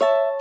you